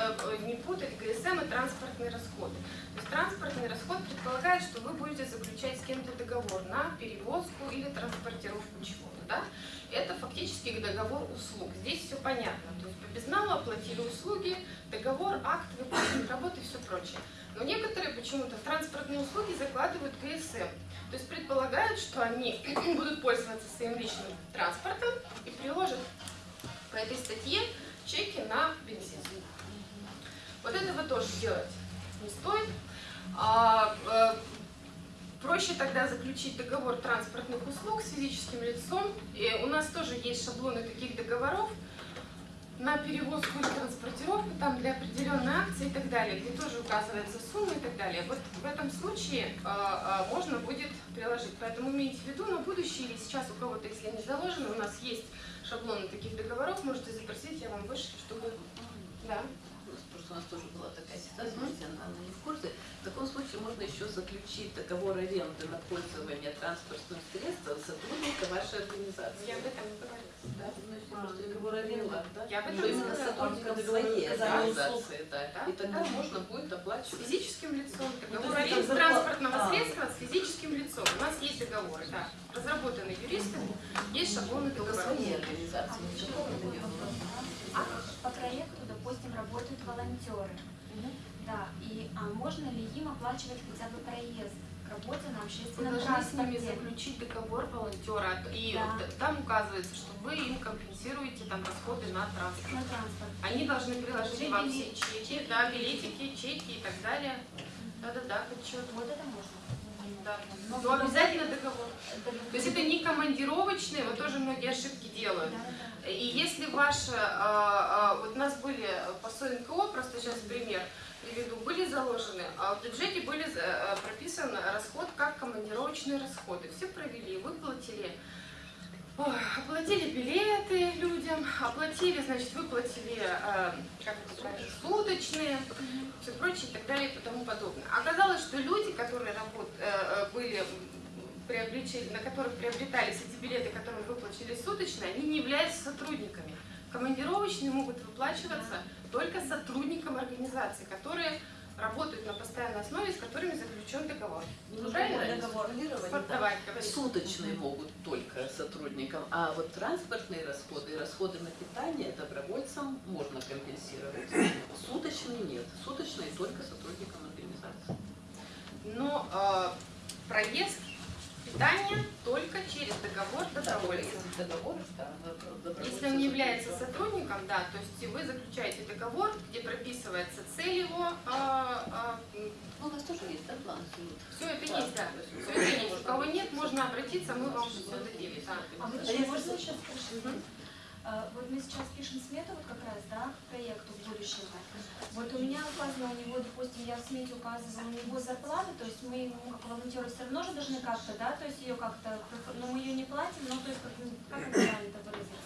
э, не путать ГСМ и транспортные расходы. То есть транспортный расход предполагает, что вы будете заключать с кем-то договор на перевозку или транспортировку чего-то. Да? Это фактически договор услуг. Здесь все понятно. То есть по безналу оплатили услуги, договор, акт выполнения работы и все прочее. Но некоторые почему-то в транспортные услуги закладывают ГСМ. То есть предполагают, что они будут пользоваться своим личным транспортом и приложат по этой статье чеки на бензин. Вот этого тоже делать не стоит. А, а, проще тогда заключить договор транспортных услуг с физическим лицом. И у нас тоже есть шаблоны таких договоров на перевозку или транспортировку, там для определенной акции и так далее, где тоже указывается сумма и так далее. Вот в этом случае э, э, можно будет приложить. Поэтому имейте в виду на будущее или сейчас у кого-то, если не заложено, у нас есть шаблоны таких договоров, можете запросить, я вам вышлю, чтобы... Да. Просто у нас тоже была такая ситуация, mm -hmm. она не в курсе. В таком случае можно еще заключить договор аренды на пользование транспортным средством сотрудника вашей организации. Я об этом не говорила. Да, ну, а, договор аренды, да? Я об этом Что именно сотрудника своей организации, да. да. И тогда можно будет оплачивать. С физическим лицом. Договор аренды транспортного а. средства с физическим лицом. У нас есть договоры, да. Разработаны юристами, есть шаблоны договора. Своей организации, а по проекту, допустим, работают волонтеры. Да, и а можно ли им оплачивать хотя бы проезд? работе на общественном Вы должны с ними заключить договор волонтера, и да. там указывается, что вы им компенсируете там расходы на транспорт. На транспорт. Они должны приложить Чеки, вам все чеки, да, билетики, чеки и так далее. Да-да-да, отчет. Вот это можно. Но, Но обязательно договор. То есть это не командировочные, вот тоже многие ошибки делают. И если ваша, а, вот у нас были по СОНКО, просто сейчас пример, приведу, были заложены, а в бюджете были э, прописан расход как командировочные расходы. Все провели, выплатили, ой, оплатили билеты людям, оплатили, значит, выплатили, э, как это правильно, суточные, все прочее и так далее и тому подобное. Оказалось, что люди, которые работ, э, были приобретели, на которых приобретались эти билеты, которые выплатили суточные, они не являются сотрудниками. Командировочные могут выплачиваться только сотрудникам организации, которые работают на постоянной основе, с которыми заключен договор. Ну, правильно? Договор. Суточные могут только сотрудникам, а вот транспортные расходы и расходы на питание добровольцам можно компенсировать. Суточные нет. Суточные только сотрудникам организации. Но э, проезд питание только через договор добровольца. Договор, да, Если он не является сотрудником, да, то есть вы заключаете договор, где прописывается цель его. А, а, ну, у нас тоже есть, да, план? Все это план. есть, да. Все это есть. У кого нет, можно обратиться, мы вам все дадим. Да. А вы можно сейчас спросить? А, вот мы сейчас пишем смету вот как раз, да, к проекту будущего. Вот у меня указано у него, допустим, я в смете указывала у него зарплату, то есть мы ему, как волонтеры, все равно же должны как-то, да, то есть ее как-то, но мы ее не платим, но то есть как, как это правильно выразиться?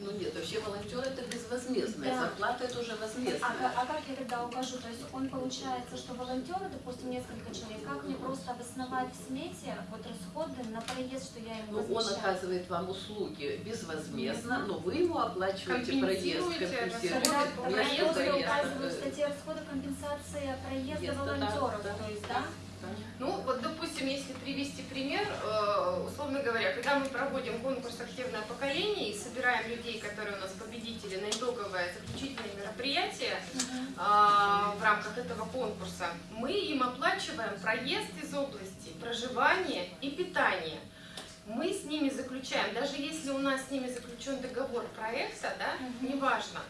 Ну нет, вообще волонтер это безвозмездная, да. зарплата это уже возмездная. А, а как я тогда укажу? То есть он получается, что волонтеры, допустим, несколько человек, как мне просто обосновать в смете вот расходы на проезд, что я ему Ну он оказывает вам услуги безвозмездно, но вы ему оплачиваете проезд, компенсируете. Проезд я указываю в статье расхода компенсации проезда волонтеров, то есть, да? Ну, вот, допустим, если привести пример, э, условно говоря, когда мы проводим конкурс «Активное поколение» и собираем людей, которые у нас победители на итоговое заключительное мероприятие а, в рамках этого конкурса, мы им оплачиваем проезд из области, проживание и питание. Мы с ними заключаем, даже если у нас с ними заключен договор проекта, да, неважно,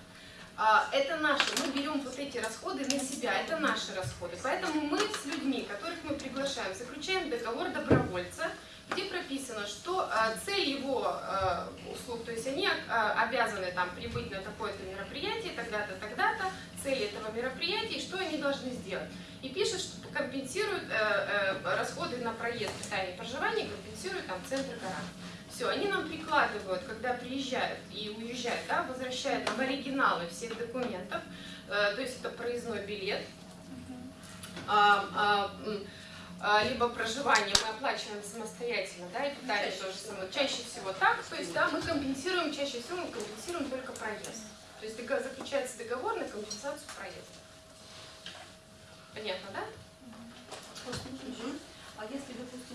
это наши, мы берем вот эти расходы на себя, это наши расходы. Поэтому мы с людьми, которых мы приглашаем, заключаем договор добровольца, где прописано, что а, цель его а, услуг, то есть они обязаны там прибыть на такое-то мероприятие, тогда-то, тогда-то, цели этого мероприятия, и что они должны сделать. И пишет, что компенсируют э, э, расходы на проезд, питание, проживание, компенсируют там центр города. Все, они нам прикладывают, когда приезжают и уезжают, да, возвращают нам оригиналы всех документов, э, то есть это проездной билет, а, а, а, либо проживание мы оплачиваем самостоятельно, да, и питание тоже самое. Чаще всего так, то есть, да, мы компенсируем, чаще всего мы компенсируем только проезд. То есть заключается договор на компенсацию проезда. Понятно, да? А если,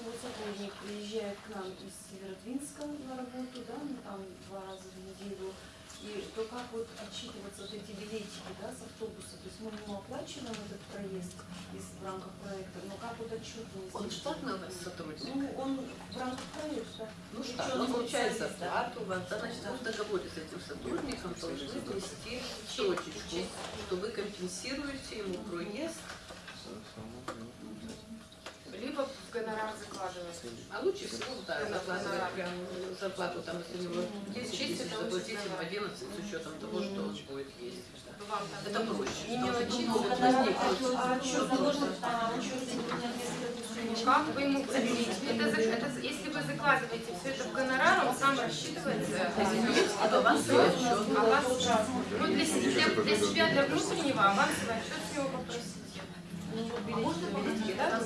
вот сотрудник приезжает к нам из Северодвинска на работу, да, ну там два раза в неделю, и то как вот отчитываться вот эти билетики, да, с автобуса? То есть мы ему оплачиваем этот проезд из, в рамках проекта, но как вот отчетность? Он штатный у вас сотрудник? Ну, он в рамках проекта. Ну что, он получает зарплату да, значит, вы в договоре с этим сотрудником должны внести точечку, что вы компенсируете ему проезд, Либо в гонорар закладывается. а лучше всего, да, закладывать прям зарплату, там, если у него 10 Чисто тысяч, ему гонорар. 11 с учетом того, что он будет есть. Это проще. не мелочиться. А а Как вы ему это, за- это, если вы закладываете все это в гонорар, он сам рассчитывается. А отчет. А вас, ну, для, для, для себя, для внутреннего авансовый отчет с него попросите. А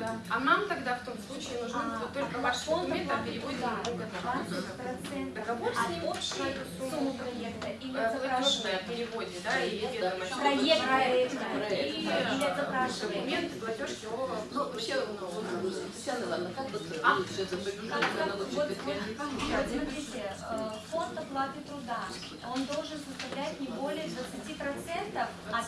да. А нам тогда в том случае нужны А, только а ваши фонд документы, гонорар. 20% Договор с ним, сумму. суммы проекта или Э, Платежное запрашиваем? переводе, да, и ведомость. Проект проекта Проект. И э, документы. Ну, вообще, Татьяна Ивановна, как вот А? лучше это смотрите, э, фонд оплаты труда, он должен составлять не более 20% от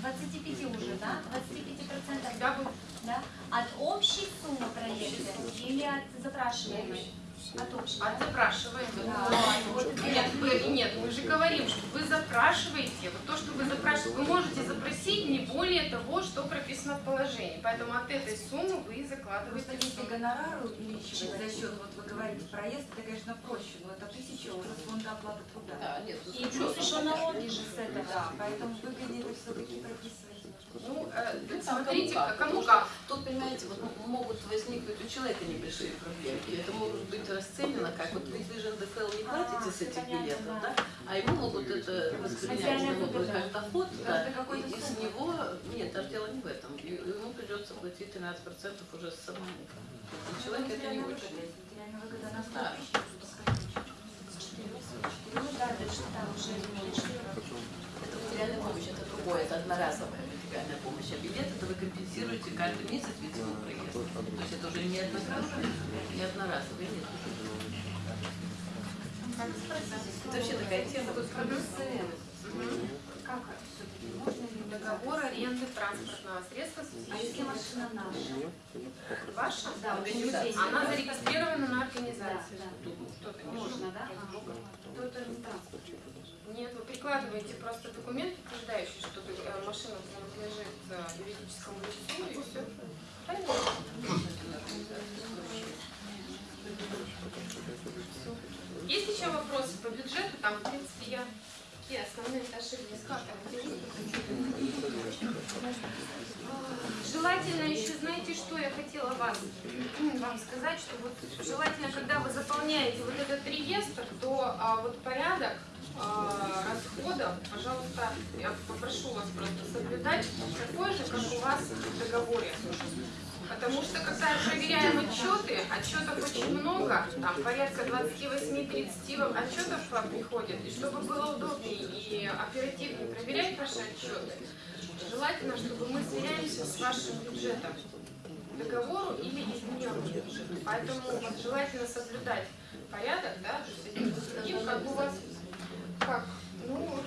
25 уже, да? 25% Когда будет да? от общей суммы проекта или от запрашиваемой? От общей. от да? запрашиваемого. Да. Вот Нет, вы, нет, мы же говорим, что вы запрашиваете, вот то, что вы запрашиваете, вы можете запросить не более того, что прописано в положении. Поэтому от этой суммы вы Просто закладываете если сумму. гонорар увеличивать за счет, вот вы говорите, проезд, это, конечно, проще, но это тысяча уже с фонда оплаты труда. Да, нет, ну, И плюс еще налоги же с этого. Да, поэтому выгоднее это все-таки прописывать. Ну, э, Ну, смотрите, кому как. Тут, понимаете, вот могут возникнуть у человека небольшие проблемы. И это может быть расценено как, вот ведь вы же НДФЛ не платите с этих билетов, да. да? А ему могут это воспринять как доход, да. И, и с него, нет, даже дело не в этом. И ему придется платить 13% уже самому. Для человека это не очень. Материальная выгода на 100 Да. тысяч, пускай. Да, дальше там уже Это материальная помощь, это другое, это одноразовая материальная помощь. А билет это вы компенсируете каждый месяц ведь проезд. То есть это уже не одноразовый, не одноразовый, нет. Это вообще такая тема. вот Мгм. Как все-таки можно ли Договор аренды транспортного средства с А если машина наша? Ваша? Да, Организация. Она зарегистрирована на Да, организацию. да. Не Можно, да? Ага. То это не. Нет, вы прикладываете просто документ, подтверждающий, что э, машина принадлежит э, юридическому лицу, и все. Правильно? Есть еще вопросы по бюджету? Там, в принципе, я такие основные ошибки. Желательно еще, знаете, что я хотела вас, вам сказать, что вот желательно, когда вы заполняете вот этот реестр, то а, вот порядок а, расходов, пожалуйста, я попрошу вас просто соблюдать такой же, как у вас в договоре. Потому что когда проверяем отчеты, отчетов очень много, там порядка 28-30 отчетов приходит, и чтобы было удобнее и оперативнее проверять ваши отчеты, желательно, чтобы мы сверялись с вашим бюджетом договору или измененному бюджету. Поэтому вот желательно соблюдать порядок, да, то есть как у вас, как, ну,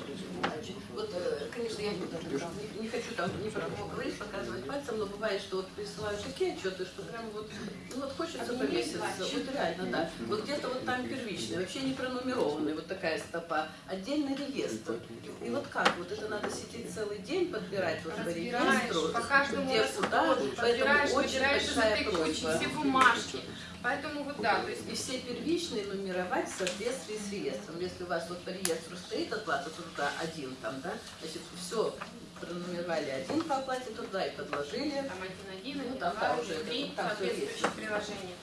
Вот, э, конечно, я не, не- не там кого говорить, показывать пальцем, но бывает, что вот присылают такие отчеты, что прям вот, ну вот хочется по месяцу, вот реально, да. Вот где-то вот там первичный, вообще не пронумерованный, вот такая стопа, отдельный реестр. И, вот как, вот это надо сидеть целый день, подбирать вот по реестру, по каждому где куда, поэтому очень большая просьба. все бумажки. Поэтому вот да, то есть И все первичные нумеровать в соответствии с реестром. Если у вас вот по реестру стоит оплата труда один там, да, значит, все пронумеровали один по оплате труда и подложили. там один один, Ну, там, два, уже три, там есть. приложения.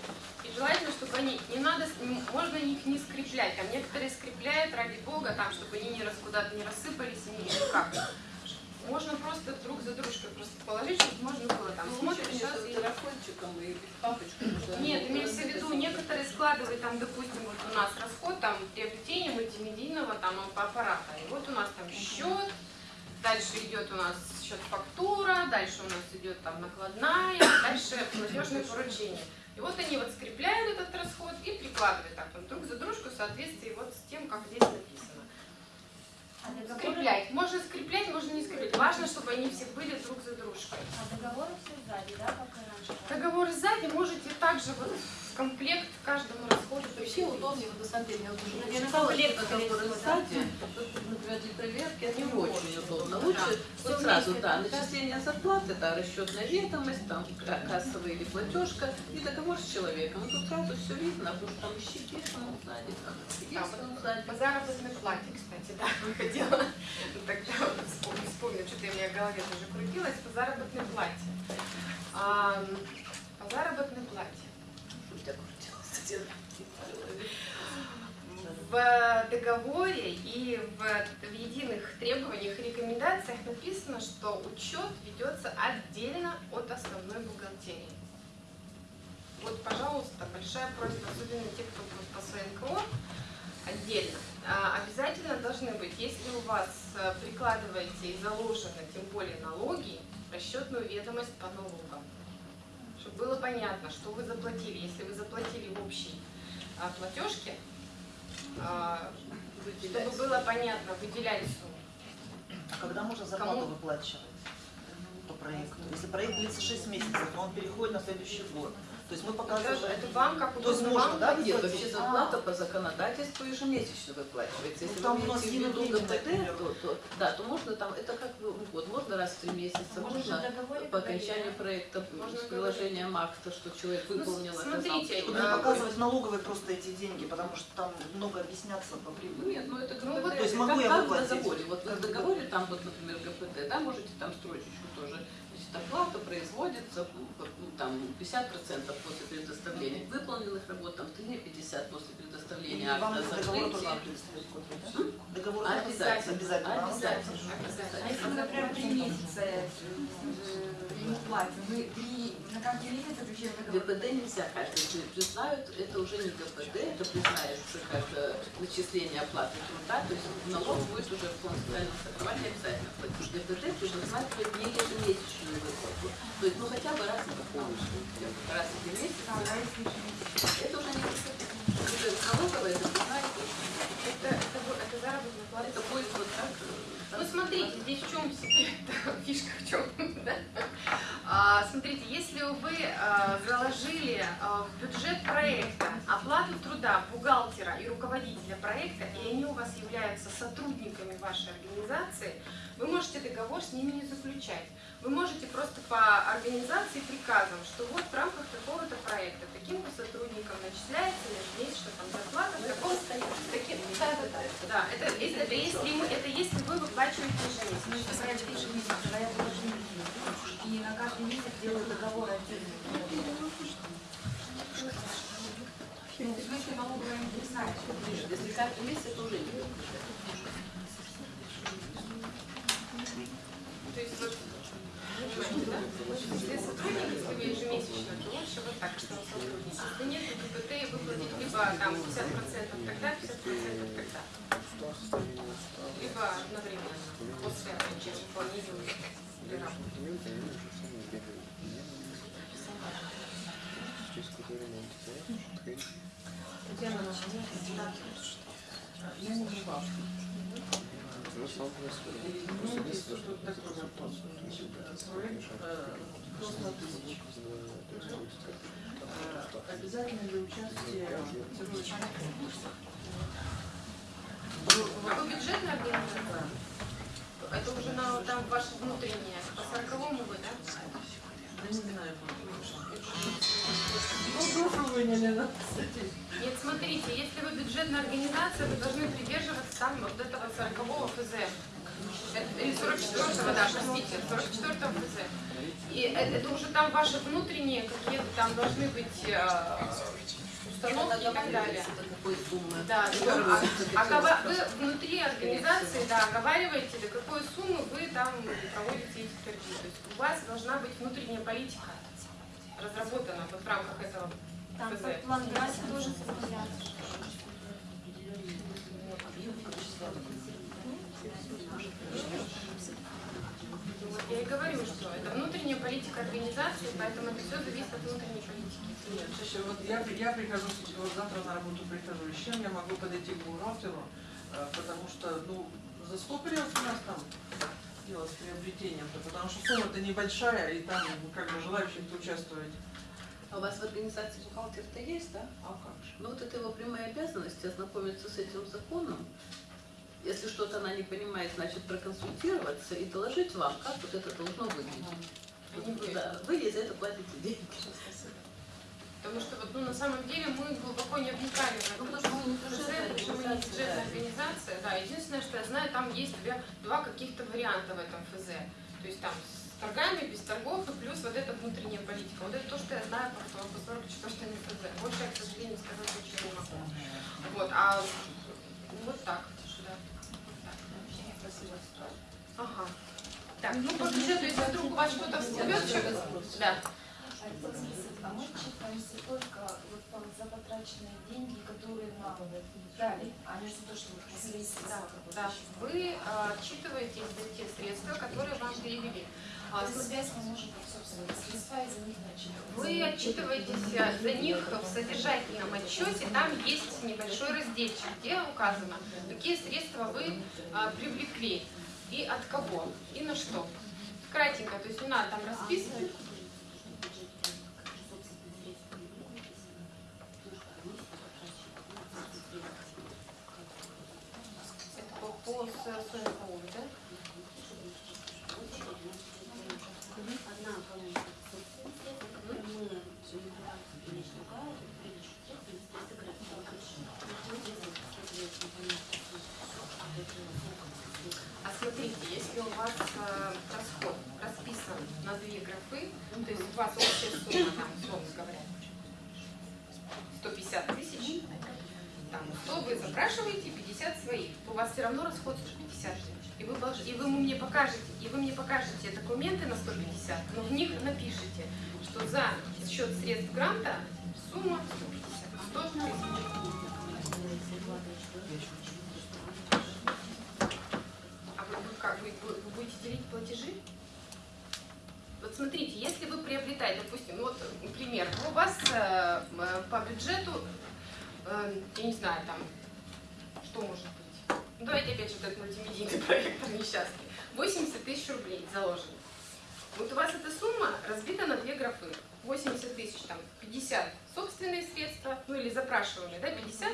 И желательно, чтобы они, не надо, можно их не скреплять, там некоторые скрепляют, ради бога, там, чтобы они не раз, куда-то не рассыпались, и никак. можно просто друг за дружкой просто положить, чтобы можно было там Ну, смотришь, сейчас и- телефончиком и папочкой. Нет, имеется в виду, некоторые складывают там, допустим, вот у нас расход там приобретение мультимедийного там аппарата. И вот у нас там счет, дальше идет у нас счет фактура, дальше у нас идет там накладная, дальше платежное поручение. И вот они вот скрепляют этот расход и прикладывают так вот друг за дружку в соответствии вот с тем, как здесь написано. А договоры, Скреплять. Можно скреплять, можно не скреплять. Важно, чтобы они все были друг за дружкой. а договоры все сзади, да, как и раньше? Договор сзади можете также вот в комплект каждому Вообще удобнее, вот на самом деле, я вот уже что всего, сзади, тут, например, для проверки это не очень удобно. Лучше вот сразу, да, начисление зарплаты, да, расчетная ведомость, там ка- кассовая или платежка и договор с человеком. Тут сразу все видно, потому что там щеки ну, сзади, там есть сзади. По заработной плате, кстати, да, выходила. Тогда вспомню, что-то у меня в голове тоже крутилось. По заработной плате. По заработной плате. У тебя крутилось. В договоре и в, в единых требованиях и рекомендациях написано, что учет ведется отдельно от основной бухгалтерии. Вот, пожалуйста, большая просьба, особенно те, кто будет по СНКО, отдельно. А, Обязательно должны быть, если у вас э, прикладываете и заложены, тем более налоги, расчетную ведомость по налогам. Чтобы было понятно, что вы заплатили. Если вы заплатили в общей а, платежке, чтобы было понятно, выделять сумму. А когда можно зарплату Кому? выплачивать по проекту? Если проект длится 6 месяцев, то он переходит на следующий год. То есть мы показываем... это вам, как То есть можно, да, Нет, вообще зарплата по законодательству ежемесячно выплачивается. Если Ну, там вы у нас имеете в виду то, то, да, то можно там, это как бы, ну, вот, можно раз в три месяца, Можно в можно по окончанию проекта Можно с приложением акта, что человек Ну, выполнил, смотрите, Чтобы э, не показывать налоговые просто эти деньги, потому что там много объясняться по прибыли. Нет, ну это Ну, ГПД. вот, то есть могу я выплатить? договоре. Вот в договоре там вот, например, ГПД, да, можете там строчечку тоже. Значит, оплата производится ну, там 50% после предоставления выполненных работ, там 3-50 после предоставления акта закрытия. Договор Обязательно. обязательно. Обязательно. А если мы, например, три месяца э, ему платим, мы три, на заключаем договор? ГПД нельзя каждый при- признают, это уже не ГПД, это признается как начисление оплаты труда, то есть налог будет уже в фонд социального страхования обязательно что ГПД предусматривает не ежемесячную выплату, то есть ну хотя бы раз в полностью, хотя бы раз в месяц. Это уже не ГПД. Это налоговая, это Это, это заработная плата. это будет вот так. э, Ну так смотрите, здесь в чем фишка в чем. да? А, смотрите, если вы а, заложили а, в бюджет проекта оплату труда бухгалтера и руководителя проекта, и они у вас являются сотрудниками вашей организации, вы можете договор с ними не заключать. Вы можете просто по организации приказом, что вот в рамках такого-то проекта таким-то сотрудникам начисляется ежемесячно там зарплата в таком таким, да, да, да, да, это, это, это если мы, это если вы выплачиваете Мы ежемесячно. я должен и на каждый месяц делаю договор отдельно. Если налоговая не признает, что Нет, Если каждый месяц, это уже не. То есть вот? Если сотрудник, если вы ежемесячно, то лучше вот так, что сотрудник. Если нет, то ГПТ и выплатить либо там 50% тогда, 50% тогда. Либо одновременно, после окончания планирования или работы. Я не Обязательно для участия А вы бюджетная организация? Это уже на, там ваше внутреннее, по сороковому вы, да? Да не знаю. Нет, смотрите, если вы бюджетная организация, вы должны придерживаться там вот этого 40 ФЗ. Или 44-го, да, простите, 44-го ФЗ. И это, это уже там ваши внутренние какие-то там должны быть э, установки и так далее. Да, да. А бы. вы внутри организации, да, оговариваете, до какой суммы вы там проводите у вас должна быть внутренняя политика разработана вот в рамках этого Там ФЗ. под план тоже составляется. Вот я и говорю, что это внутренняя политика организации, поэтому это все зависит от внутренней политики. Нет, слушай, вот я, я прихожу, вот завтра на работу прихожу, с чем я могу подойти к бухгалтеру, э, потому что, ну, застопорилось у нас там дело с приобретением-то, потому что сумма-то небольшая, и там ну, как бы желающих участвовать. А у вас в организации бухгалтер-то есть, да? А как же? Ну вот это его прямая обязанность ознакомиться с этим законом. Если что-то она не понимает, значит проконсультироваться и доложить вам, как вот это должно выглядеть. Да, вы ей за это платите деньги. Потому что вот, ну, на самом деле мы глубоко не вникали в это. Ну, потому что мы не бюджетная потому что мы не бюджетная организация, да. Единственное, что я знаю, там есть два, два каких-то варианта в этом ФЗ. То есть там с торгами, без торгов и плюс вот эта внутренняя политика. Вот это то, что я знаю по, по 44 ФЗ. Больше я, к сожалению, сказать ничего не могу. Вот, а вот так. Так. Ага. Так, ну по бюджету, если вдруг у вас что-то всплывет, да. А мы отчитываемся только вот за потраченные деньги, которые нам дали, а не за то, что мы Да. Вы а, отчитываетесь за те средства, которые вам перевели. А, связь мы можем собственные средства и за них не отчитываться. Вы отчитываетесь а, за них в содержательном отчете, там есть небольшой разделчик, где указано, какие средства вы а, привлекли и от кого, и на что. Кратенько, то есть не надо там расписывать. Это по, по с- сумме налога, да? А смотрите, если у вас э, расход расписан на две графы, ну, то есть у вас общая сумма, там, условно говоря, 150 тысяч, там, 100 вы запрашиваете, 50 своих, то у вас все равно расход 150 тысяч. И вы, мне покажете, и вы мне покажете документы на 150, но в них напишите, что за счет средств гранта сумма 150, 100 тысяч. А вы, вы как, вы, вы- будете делить платежи? Вот смотрите, если вы приобретаете, допустим, вот пример, у вас э, по бюджету, э, я не знаю, там, что может быть? Ну, давайте опять же вот этот мультимедийный проект там несчастный. 80 тысяч рублей заложено. Вот у вас эта сумма разбита на две графы. 80 тысяч, там, 50 собственные средства, ну или запрашиваемые, да, 50,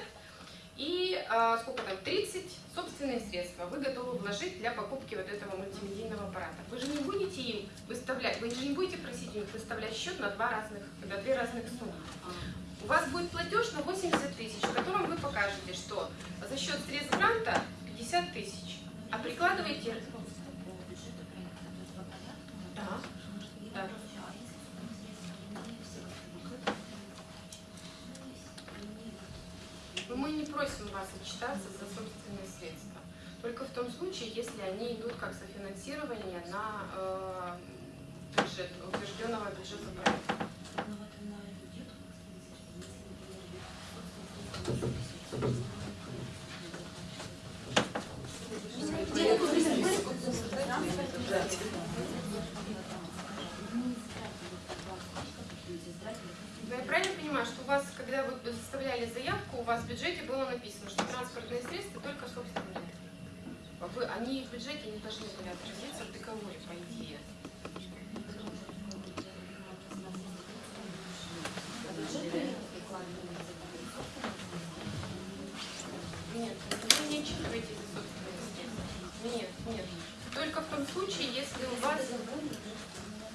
и а, сколько там, 30 собственные средства вы готовы вложить для покупки вот этого мультимедийного аппарата. Вы же не будете им выставлять, вы же не будете просить у них выставлять счет на, два разных, на две разных суммы. У вас будет платеж на 80 тысяч, в котором вы покажете, что за счет средств гранта 50 тысяч, а прикладываете... Да, да. Но мы не просим вас отчитаться за собственные средства. Только в том случае, если они идут как софинансирование на э, бюджет, утвержденного бюджета проекта. Я правильно понимаю, что у вас, когда вы составляли заявку, у вас в бюджете было написано, что транспортные средства только собственные? Вы, они в бюджете не должны были отразиться в договоре, по идее. Нет, вы не отчитываетесь за собственные средства. Нет, нет. Только в том случае, если у вас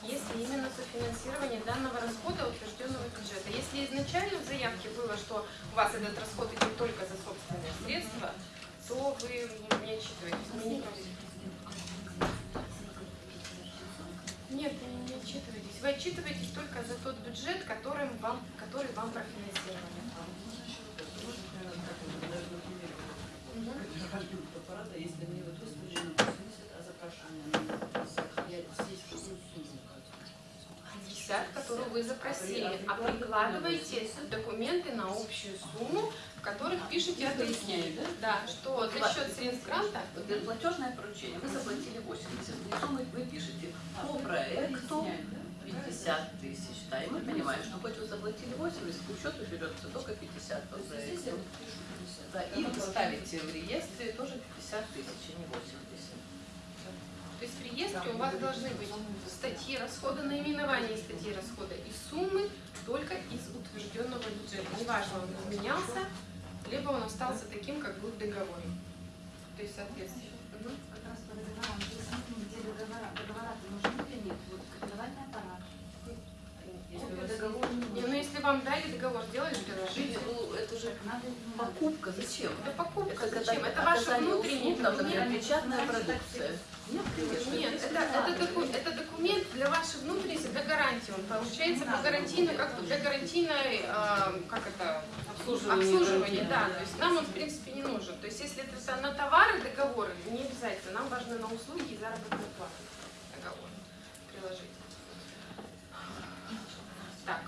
если именно софинансирование данного расхода утвержденного бюджета. Если изначально в заявке было, что у вас этот расход идет только за собственные средства, то вы не отчитываетесь. Нет, не отчитываетесь. Вы отчитываетесь только за тот бюджет, которым вам, который вам профинансировали. Мгм. аппарата, если мне вот выставлено 80, а запрашивание на 50, я здесь какую сумму 50, которую вы запросили, а прикладываете документы на общую сумму, в которых пишете объяснение. Да, что за счет средств гранта платежное поручение, вы заплатили 80 тысяч, вы, вы пишете по проекту 50 тысяч, да, и мы понимаем, что хоть вы заплатили 80, к учету берется только 50 по проекту. Да, и вы ставите в реестре тоже 50 тысяч, а не 80. То есть в реестре у вас должны быть статьи расхода, наименование статьи расхода и суммы только из утвержденного бюджета. Неважно, он изменялся, либо он остался таким, как был в договоре. То есть соответственно. Как раз по договорам, ну, где договора, договора-то нужны или нет? Вот копировальный аппарат. Копию договора не Не, ну нужно. Если вам дали договор, сделали приложите. Ну, это же Надо, покупка, зачем? Это покупка, Это зачем? Это ваши оказание внутренние услуг, там, например, печатная продукция. Нет, конечно. Нет, это, это, доку- это документ для вашей внутренности, для гарантии. Он получается по гарантийной, как для гарантийной, э, как это, обслуживания, да. То есть нам он в принципе не нужен. То есть если это на товары договоры, не обязательно. Нам важно на услуги и заработную плату договор приложить. Так.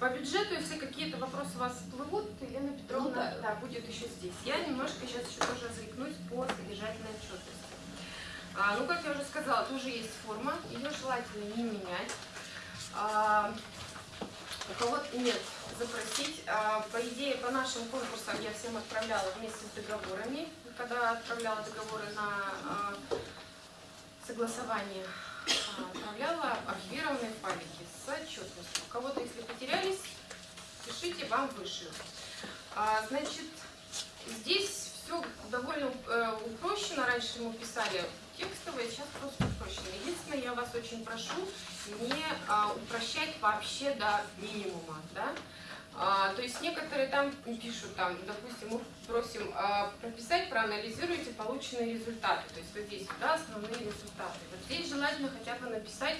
По бюджету, если какие-то вопросы у вас всплывут, Елена Петровна Ну да. да, будет еще здесь. Я немножко сейчас еще тоже отвлекнусь по содержательной отчетности. А, ну, как я уже сказала, тоже есть форма, ее желательно не менять. А, у кого-то нет, запросить. А, по идее, по нашим конкурсам я всем отправляла вместе с договорами, когда отправляла договоры на а, согласование, отправляла архивированные файлики с отчетностью. У кого-то, если потерялись, пишите, вам вышлют. А, значит, здесь все довольно э, упрощено. Раньше мы писали текстовое, сейчас просто упрощено. Единственное, я вас очень прошу не а, упрощать вообще до минимума. Да? А, то есть некоторые там пишут, там, допустим, мы просим а, прописать, проанализируйте полученные результаты. То есть вот здесь да, основные результаты. Вот здесь желательно хотя бы написать